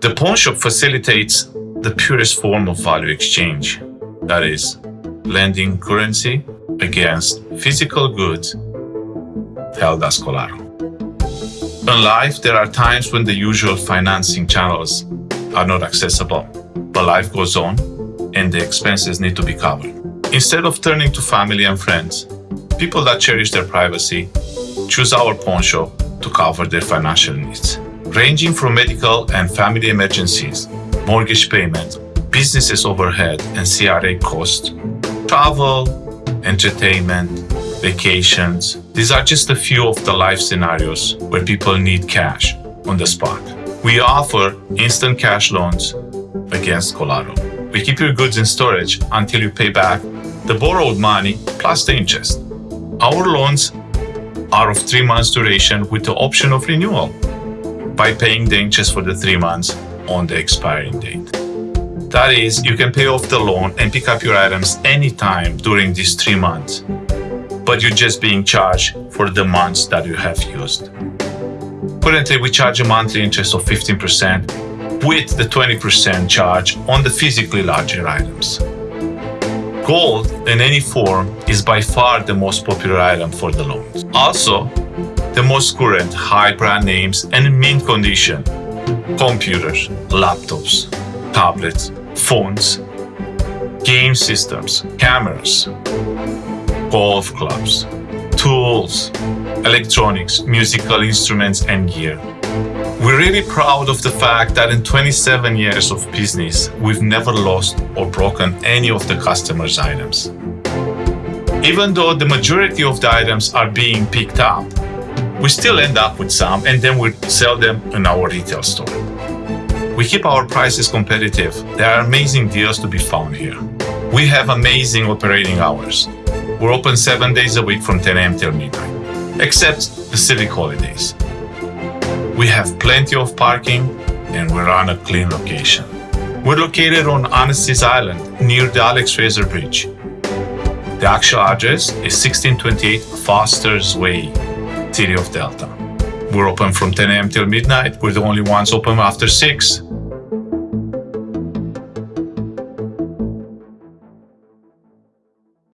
The pawn shop facilitates the purest form of value exchange. That is, lending currency against physical goods held as collateral. In life, there are times when the usual financing channels are not accessible, but life goes on and the expenses need to be covered. Instead of turning to family and friends, people that cherish their privacy choose our pawn shop to cover their financial needs, ranging from medical and family emergencies, mortgage payments, businesses overhead and CRA costs, travel, entertainment, vacations. These are just a few of the life scenarios where people need cash on the spot. We offer instant cash loans against collateral. We keep your goods in storage until you pay back the borrowed money plus the interest. Our loans are of three months duration with the option of renewal by paying the interest for the three months on the expiring date. That is, you can pay off the loan and pick up your items anytime during these three months, but you're just being charged for the months that you have used. Currently, we charge a monthly interest of 15% with the 20% charge on the physically larger items. Gold in any form is by far the most popular item for the loans. Also, the most current high brand names and mint condition computers, laptops, tablets, phones, game systems, cameras, golf clubs, tools, electronics, musical instruments, and gear. We're really proud of the fact that in 27 years of business, we've never lost or broken any of the customers' items. Even though the majority of the items are being picked up, we still end up with some and then we sell them in our retail store. We keep our prices competitive. There are amazing deals to be found here. We have amazing operating hours. We're open seven days a week from 10 a.m. till midnight, except the civic holidays. We have plenty of parking and we're on a clean location. We're located on Annacis Island near the Alex Fraser Bridge. The actual address is 1628 Foster's Way, City of Delta. We're open from 10 a.m. till midnight. We're the only ones open after 6.